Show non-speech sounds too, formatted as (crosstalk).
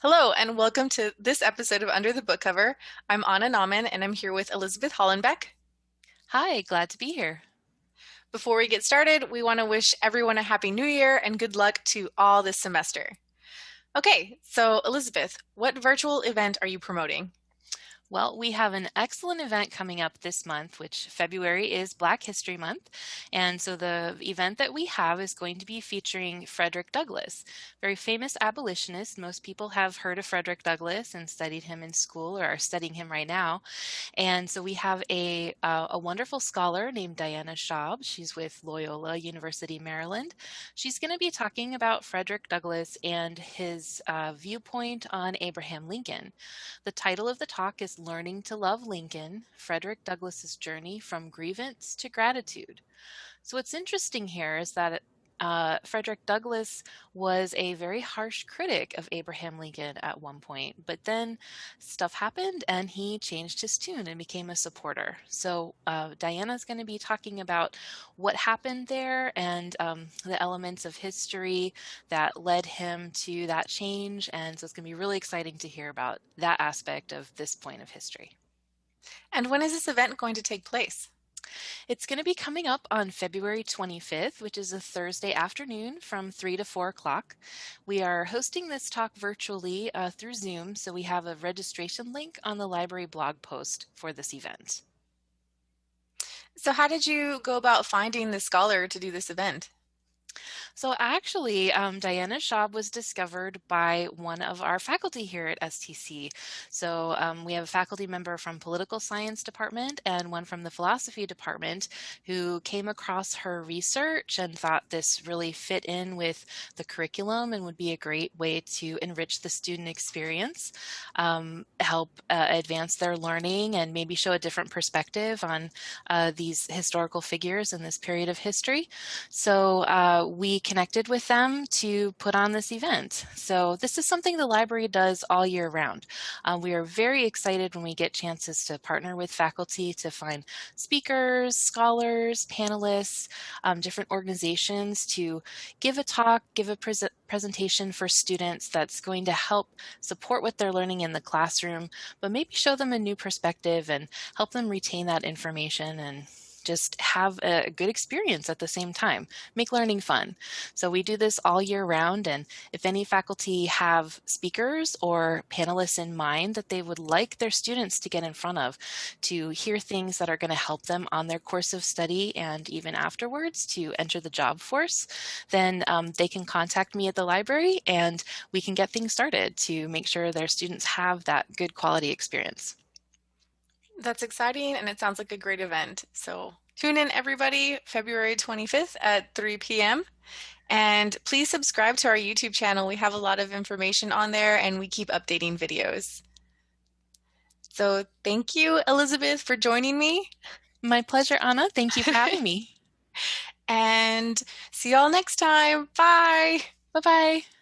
Hello, and welcome to this episode of Under the Book Cover. I'm Anna Nauman, and I'm here with Elizabeth Hollenbeck. Hi, glad to be here. Before we get started, we want to wish everyone a happy new year and good luck to all this semester. Okay, so Elizabeth, what virtual event are you promoting? Well, we have an excellent event coming up this month, which February is Black History Month. And so the event that we have is going to be featuring Frederick Douglass, very famous abolitionist. Most people have heard of Frederick Douglass and studied him in school or are studying him right now. And so we have a, uh, a wonderful scholar named Diana Schaub. She's with Loyola University, Maryland. She's going to be talking about Frederick Douglass and his uh, viewpoint on Abraham Lincoln. The title of the talk is Learning to Love Lincoln, Frederick Douglass's Journey from Grievance to Gratitude. So what's interesting here is that uh, Frederick Douglass was a very harsh critic of Abraham Lincoln at one point, but then stuff happened and he changed his tune and became a supporter. So uh, Diana's going to be talking about what happened there and um, the elements of history that led him to that change. And so it's going to be really exciting to hear about that aspect of this point of history. And when is this event going to take place? It's going to be coming up on February 25th, which is a Thursday afternoon from 3 to 4 o'clock. We are hosting this talk virtually uh, through Zoom, so we have a registration link on the library blog post for this event. So how did you go about finding the scholar to do this event? So actually, um, Diana Schaub was discovered by one of our faculty here at STC. So um, we have a faculty member from political science department and one from the philosophy department who came across her research and thought this really fit in with the curriculum and would be a great way to enrich the student experience, um, help uh, advance their learning and maybe show a different perspective on uh, these historical figures in this period of history. So uh, we connected with them to put on this event. So this is something the library does all year round. Uh, we are very excited when we get chances to partner with faculty to find speakers, scholars, panelists, um, different organizations to give a talk, give a pre presentation for students that's going to help support what they're learning in the classroom, but maybe show them a new perspective and help them retain that information and just have a good experience at the same time, make learning fun. So we do this all year round. And if any faculty have speakers or panelists in mind that they would like their students to get in front of to hear things that are going to help them on their course of study and even afterwards to enter the job force, then um, they can contact me at the library and we can get things started to make sure their students have that good quality experience. That's exciting and it sounds like a great event. So tune in everybody February 25th at 3 p.m. And please subscribe to our YouTube channel. We have a lot of information on there and we keep updating videos. So thank you, Elizabeth, for joining me. My pleasure, Anna. Thank you for having me. (laughs) and see y'all next time. Bye. Bye-bye.